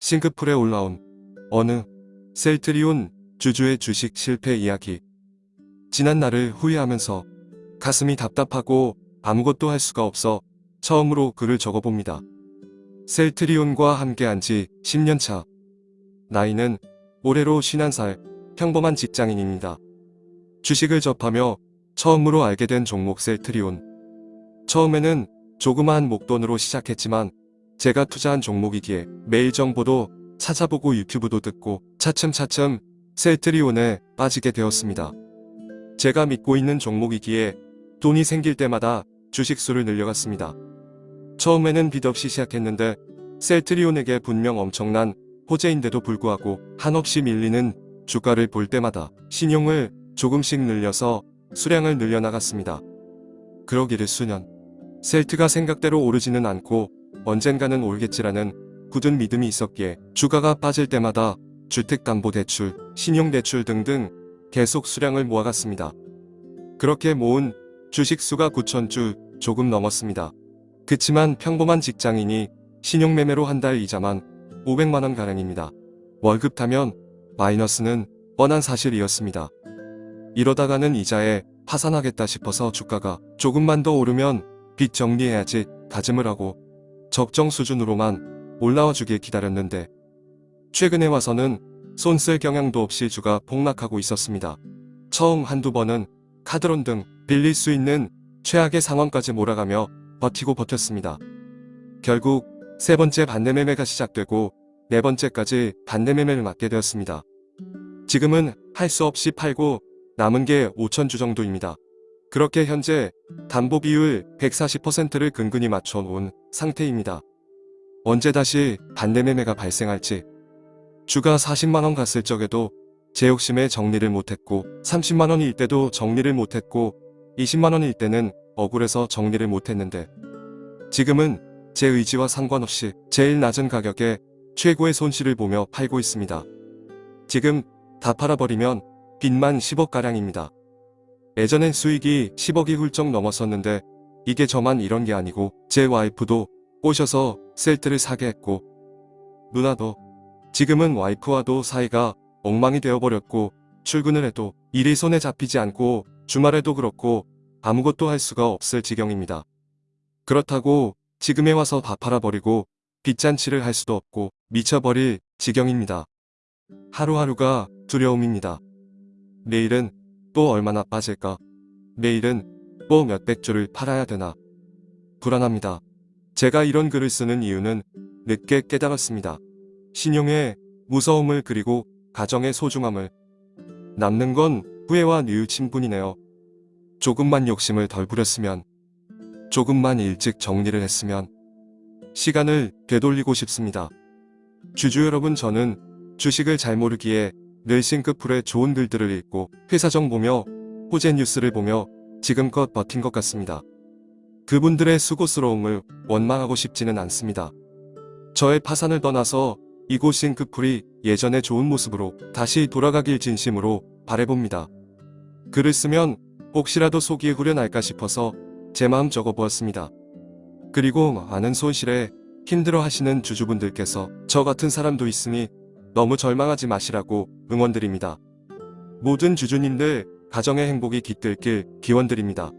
싱크풀에 올라온 어느 셀트리온 주주의 주식 실패 이야기. 지난 날을 후회하면서 가슴이 답답하고 아무것도 할 수가 없어 처음으로 글을 적어봅니다. 셀트리온과 함께한 지 10년차. 나이는 올해로 51살 평범한 직장인입니다. 주식을 접하며 처음으로 알게 된 종목 셀트리온. 처음에는 조그마한 목돈으로 시작했지만 제가 투자한 종목이기에 매일 정보도 찾아보고 유튜브도 듣고 차츰차츰 셀트리온에 빠지게 되었습니다. 제가 믿고 있는 종목이기에 돈이 생길 때마다 주식수를 늘려갔습니다. 처음에는 빚 없이 시작했는데 셀트리온에게 분명 엄청난 호재인데도 불구하고 한없이 밀리는 주가를 볼 때마다 신용을 조금씩 늘려서 수량을 늘려나갔습니다. 그러기를 수년. 셀트가 생각대로 오르지는 않고 언젠가는 오르겠지라는 굳은 믿음이 있었기에 주가가 빠질 때마다 주택담보대출, 신용대출 등등 계속 수량을 모아갔습니다. 그렇게 모은 주식수가 9천주 조금 넘었습니다. 그치만 평범한 직장인이 신용매매로 한 달 이자만 500만원 가량입니다. 월급 타면 마이너스는 뻔한 사실이었습니다. 이러다가는 이자에 파산하겠다 싶어서 주가가 조금만 더 오르면 빚 정리해야지 다짐을 하고 적정 수준으로만 올라와 주길 기다렸는데 최근에 와서는 손 쓸 경향도 없이 주가 폭락하고 있었습니다. 처음 한두 번은 카드론 등 빌릴 수 있는 최악의 상황까지 몰아가며 버티고 버텼습니다. 결국 세 번째 반대매매가 시작되고 네 번째까지 반대매매를 맞게 되었습니다. 지금은 할 수 없이 팔고 남은 게 5천주 정도입니다. 그렇게 현재 담보 비율 140%를 근근히 맞춰 놓은 상태입니다. 언제 다시 반대매매가 발생할지 주가 40만원 갔을 적에도 제 욕심에 정리를 못했고 30만원일 때도 정리를 못했고 20만원일 때는 억울해서 정리를 못했는데 지금은 제 의지와 상관없이 제일 낮은 가격에 최고의 손실을 보며 팔고 있습니다. 지금 다 팔아버리면 빚만 10억가량입니다. 예전엔 수익이 10억이 훌쩍 넘었었는데 이게 저만 이런 게 아니고 제 와이프도 꼬셔서 셀트를 사게 했고 누나도 지금은 와이프와도 사이가 엉망이 되어버렸고 출근을 해도 일이 손에 잡히지 않고 주말에도 그렇고 아무것도 할 수가 없을 지경입니다. 그렇다고 지금에 와서 다 팔아버리고 빚잔치를 할 수도 없고 미쳐버릴 지경입니다. 하루하루가 두려움입니다. 내일은 또 얼마나 빠질까? 내일은 또 몇백 주를 팔아야 되나? 불안합니다. 제가 이런 글을 쓰는 이유는 늦게 깨달았습니다. 신용의 무서움을 그리고 가정의 소중함을 남는 건 후회와 뉘우침뿐이네요. 조금만 욕심을 덜 부렸으면 조금만 일찍 정리를 했으면 시간을 되돌리고 싶습니다. 주주 여러분 저는 주식을 잘 모르기에 늘 싱크풀에 좋은 글들을 읽고 회사정 보며 호재 뉴스를 보며 지금껏 버틴 것 같습니다. 그분들의 수고스러움을 원망하고 싶지는 않습니다. 저의 파산을 떠나서 이곳 싱크풀이 예전의 좋은 모습으로 다시 돌아가길 진심으로 바래봅니다. 글을 쓰면 혹시라도 속이 후련할까 싶어서 제 마음 적어보았습니다. 그리고 많은 손실에 힘들어 하시는 주주분들께서 저 같은 사람도 있으니 너무 절망하지 마시라고 응원드립니다. 모든 주주님들 가정의 행복이 깃들길 기원드립니다.